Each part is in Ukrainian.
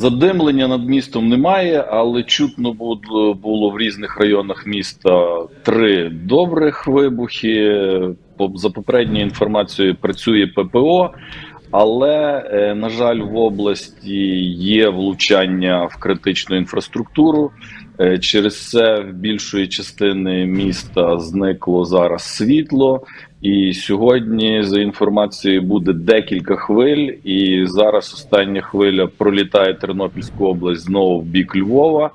Задимлення над містом немає, але чутно було, було в різних районах міста три добрих вибухи. За попередньою інформацією працює ППО, але, е, на жаль, в області є влучання в критичну інфраструктуру. Е, Через це в більшої частини міста зникло зараз світло. І сьогодні, за інформацією, буде декілька хвиль. І зараз остання хвиля пролітає Тернопільську область знову в бік Львова.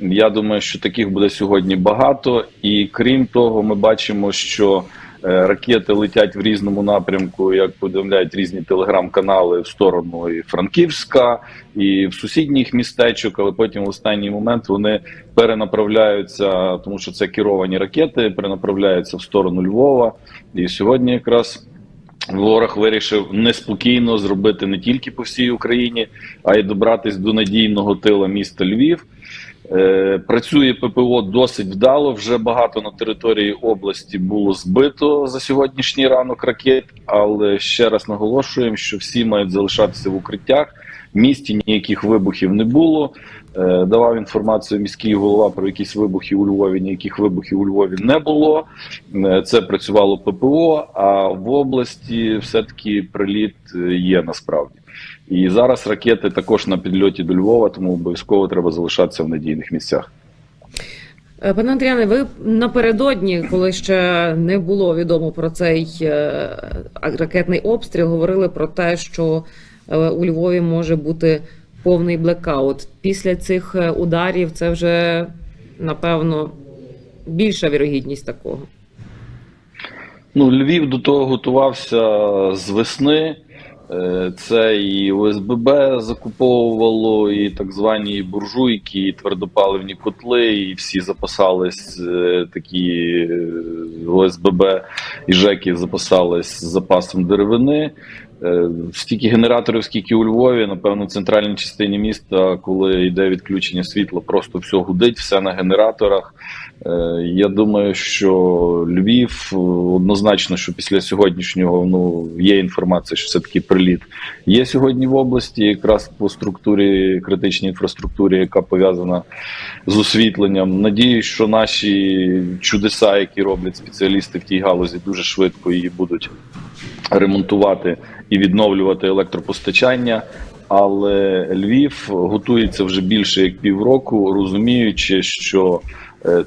Я думаю, що таких буде сьогодні багато. І крім того, ми бачимо, що ракети летять в різному напрямку, як повідомляють різні телеграм-канали в сторону і Франківська, і в сусідніх містечок, але потім в останній момент вони перенаправляються, тому що це керовані ракети, перенаправляються в сторону Львова. І сьогодні якраз ворог вирішив неспокійно зробити не тільки по всій Україні, а й добратись до надійного тила міста Львів. Е, Працює ППО досить вдало. Вже багато на території області було збито за сьогоднішній ранок ракет. Але ще раз наголошуємо, що всі мають залишатися в укриттях. Місті ніяких вибухів не було. Е, Давав інформацію міський голова про якісь вибухи у Львові. Ніяких вибухів у Львові не було. Е, Це працювало ППО. А в області все-таки приліт е, є насправді. І зараз ракети також на підльоті до Львова, тому обов'язково треба залишатися в надійних місцях. Пане Андріане, ви напередодні, коли ще не було відомо про цей ракетний обстріл, говорили про те, що у Львові може бути повний блекаут. Після цих е, ударів це вже напевно більша вірогідність такого. Ну, Львів до того готувався з весни. Е, Це і ОСББ закуповувало, і так звані буржуйки, і твердопаливні котли, і всі запасались е, такі е, ОСББ і ЖЕКи запасались з запасом деревини. Е, Стільки генераторів, скільки у Львові, напевно, в центральній частині міста, коли йде відключення світла, просто все гудить, все на генераторах. Е, Я думаю, що Львів однозначно, що після сьогоднішнього ну є інформація, що все таки приліт є сьогодні в області, якраз по структурі критичній інфраструктурі, яка пов'язана з освітленням. Надіюсь, що наші чудеса, які роблять спеціалісти в тій галузі, дуже швидко її будуть ремонтувати і відновлювати електропостачання. Але Львів готується вже більше як півроку, розуміючи, що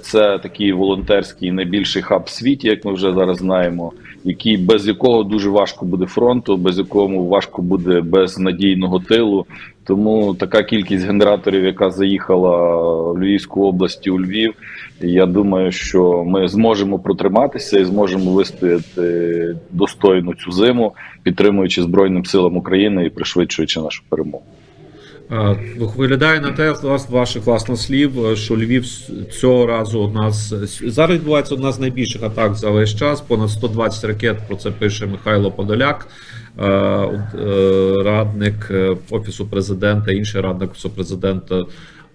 це такий волонтерський найбільший хаб світі, як ми вже зараз знаємо, який без якого дуже важко буде фронту, без якому важко буде без надійного тилу. Тому така кількість генераторів, яка заїхала в Львівську область у Львів, я думаю, що ми зможемо протриматися і зможемо вистояти достойно цю зиму, підтримуючи Збройним силам України і пришвидшуючи нашу перемогу. Е, Виглядає на те, з ваших власних слів, е, що Львів цього разу одна з зараз відбувається одна з найбільших атак за весь час. Понад 120 ракет. Про це пише Михайло Подоляк, е, радник офісу президента, інший радник офісу президента.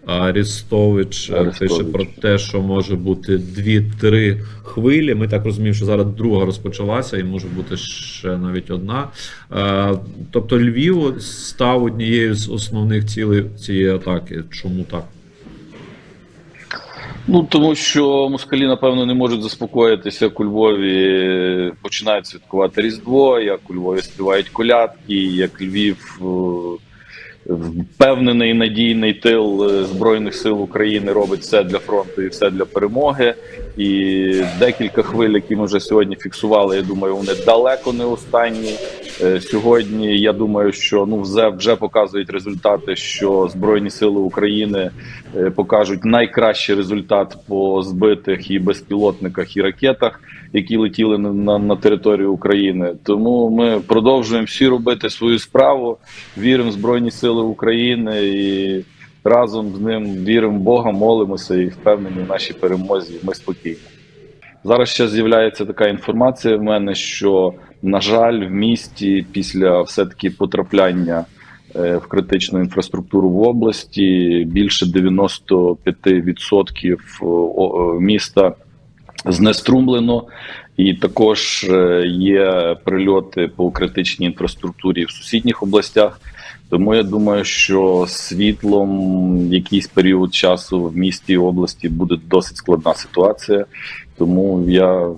Арістович е, пише про те, що може бути дві-три хвилі. Ми так розуміємо, що зараз друга розпочалася, і може бути ще навіть одна. Е, Тобто Львів став однією з основних цілей цієї атаки. Чому так? Ну тому що москалі, напевно, не можуть заспокоїтися, як у Львові починають святкувати Різдво, як у Львові співають колядки, як Львів. Впевнений надійний тил е, збройних сил України робить все для фронту і все для перемоги. І декілька хвиль, які ми вже сьогодні фіксували. Я думаю, вони далеко не останні. Е, Сьогодні я думаю, що ну вже, вже показують результати, що збройні сили України е, покажуть найкращий результат по збитих і безпілотниках і ракетах, які летіли на, на, на територію України. Тому ми продовжуємо всі робити свою справу. Віримо в збройні сили України і разом з ним віримо в Бога, молимося і впевнені в нашій перемозі. Ми спокійні. Зараз ще з'являється така інформація в мене, що на жаль, в місті після все-таки потрапляння е, в критичну інфраструктуру в області більше 95% о- о, міста знеструмлено, і також е, є прильоти по критичній інфраструктурі в сусідніх областях. Тому я думаю, що світлом якийсь період часу в місті і області буде досить складна ситуація. Тому я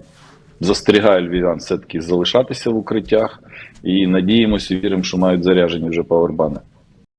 застерігаю львів'ян все-таки залишатися в укриттях і надіємося, віримо, що мають заряжені вже павербани.